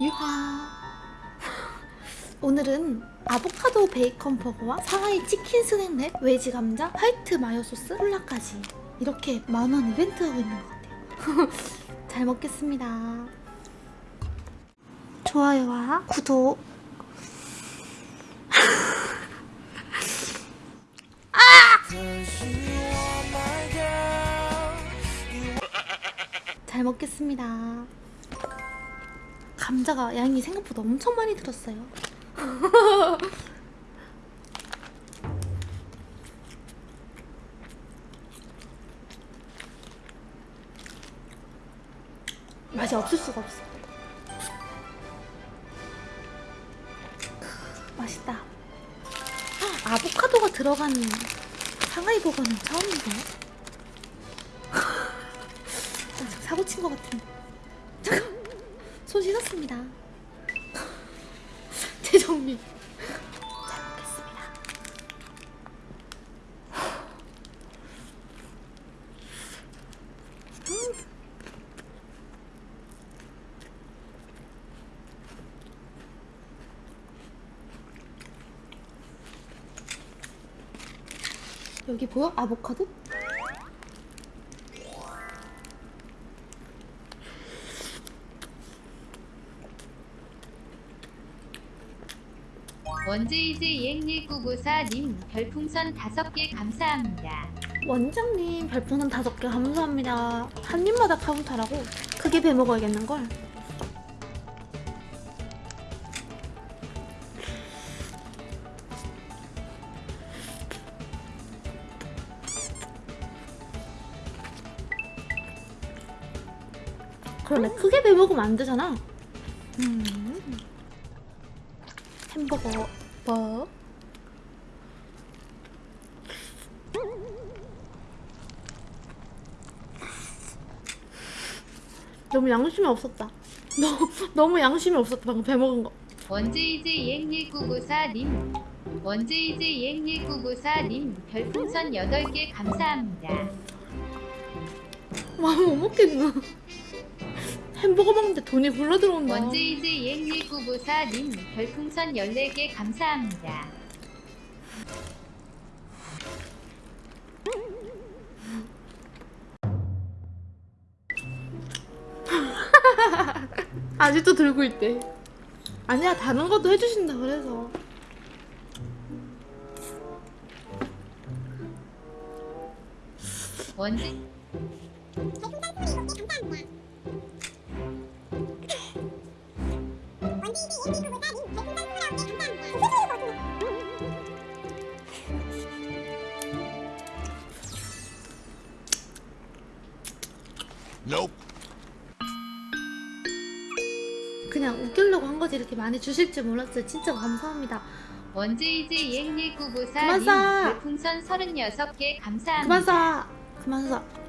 유하. 오늘은 아보카도 베이컨 버거와 상하이 치킨 스낵랩, 웨지 감자, 화이트 마요 소스, 콜라까지 이렇게 만원 이벤트 하고 있는 것 같아요. 잘 먹겠습니다. 좋아요와. 구독. 잘 먹겠습니다. 감자가 양이 생각보다 엄청 많이 들었어요. 맛이 없을 수가 없어. 맛있다. 헉, 아보카도가 들어간 상하이 버거는 처음인데. 아, 사고 친 것 같은. 잠깐, 손 씻었습니다. 재정비. 잘 먹겠습니다. 음. 여기 보여? 아보카도? 원제이즈 EX1994님 별풍선 5개 감사합니다. 원장님 별풍선 다섯 개 감사합니다. 한 입마다 카운터라고 크게 베 먹어야겠는걸. 그러네 크게 베 먹으면 안 되잖아. 음. 햄버거 뭐? 너무 양심이 없었다. 너무 너무 양심이 없었다 방금 베 먹은 거. 원제이즈 EX1994님 원제이즈 EX1994님 별풍선 8개 감사합니다. 와 못 먹겠나. 햄버거 먹는데 돈이 굴러 들어온다. 원제이즈 EX1994님 별풍선 14개 감사합니다. 아직도 들고 있대. 아니야 다른 것도 해주신다 그래서. 원제 그냥 웃기려고 한 거지 이렇게 많이 주실 줄 몰랐어요. 진짜 감사합니다. 그만 EX1994님 쏴. 별풍선 36개 감사합니다. 그만 쏴. 그만 쏴.